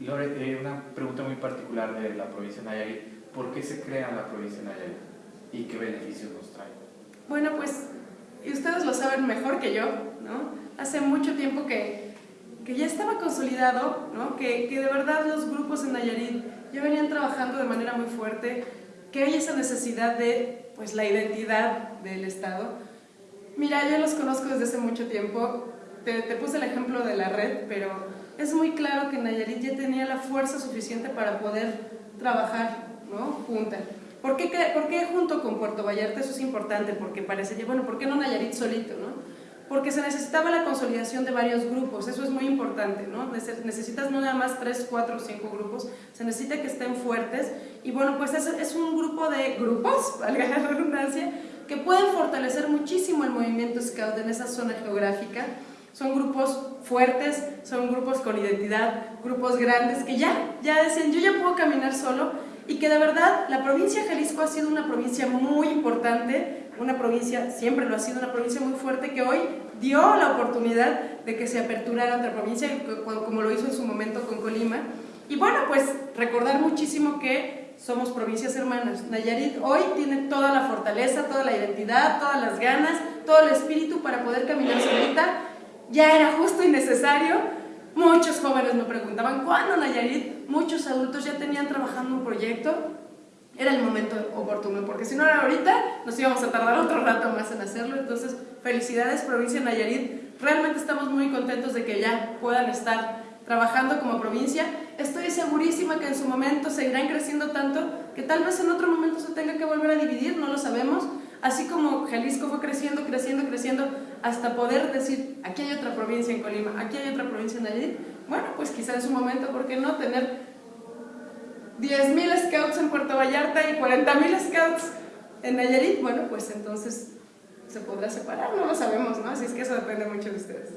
Lore, eh, una pregunta muy particular de la provincia de Nayarit. ¿Por qué se crea la provincia de Nayarit? ¿Y qué beneficios nos trae? Bueno, pues, y ustedes lo saben mejor que yo, ¿no? Hace mucho tiempo que, que ya estaba consolidado, ¿no? Que, que de verdad los grupos en Nayarit ya venían trabajando de manera muy fuerte, que hay esa necesidad de, pues, la identidad del Estado. Mira, yo los conozco desde hace mucho tiempo, te, te puse el ejemplo de la red, pero es muy claro que Nayarit ya tenía la fuerza suficiente para poder trabajar ¿no? junta. ¿Por qué, ¿Por qué, junto con Puerto Vallarta? Eso es importante, porque parece, bueno, ¿por qué no Nayarit solito? ¿no? Porque se necesitaba la consolidación de varios grupos, eso es muy importante, ¿no? Necesitas no nada más tres, cuatro o cinco grupos, se necesita que estén fuertes, y bueno, pues es, es un grupo de grupos, valga la redundancia, que pueden fortalecer muchísimo el movimiento Scout en esa zona geográfica, son grupos fuertes, son grupos con identidad, grupos grandes que ya, ya decían, yo ya puedo caminar solo y que de verdad la provincia de Jalisco ha sido una provincia muy importante, una provincia, siempre lo ha sido, una provincia muy fuerte que hoy dio la oportunidad de que se aperturara otra provincia, como lo hizo en su momento con Colima. Y bueno, pues recordar muchísimo que somos provincias hermanas. Nayarit hoy tiene toda la fortaleza, toda la identidad, todas las ganas, todo el espíritu para poder caminar solita ya era justo y necesario. Muchos jóvenes me preguntaban, ¿cuándo Nayarit? Muchos adultos ya tenían trabajando un proyecto. Era el momento oportuno, porque si no era ahorita, nos íbamos a tardar otro rato más en hacerlo. Entonces, felicidades provincia Nayarit. Realmente estamos muy contentos de que ya puedan estar trabajando como provincia. Estoy segurísima que en su momento seguirán creciendo tanto que tal vez en otro momento se tenga que volver a dividir, no lo sabemos, Así como Jalisco fue creciendo, creciendo, hasta poder decir, aquí hay otra provincia en Colima, aquí hay otra provincia en Nayarit, bueno, pues quizá en su momento, ¿por qué no tener 10.000 scouts en Puerto Vallarta y 40.000 scouts en Nayarit? Bueno, pues entonces se podrá separar, no lo sabemos, ¿no? Así es que eso depende mucho de ustedes.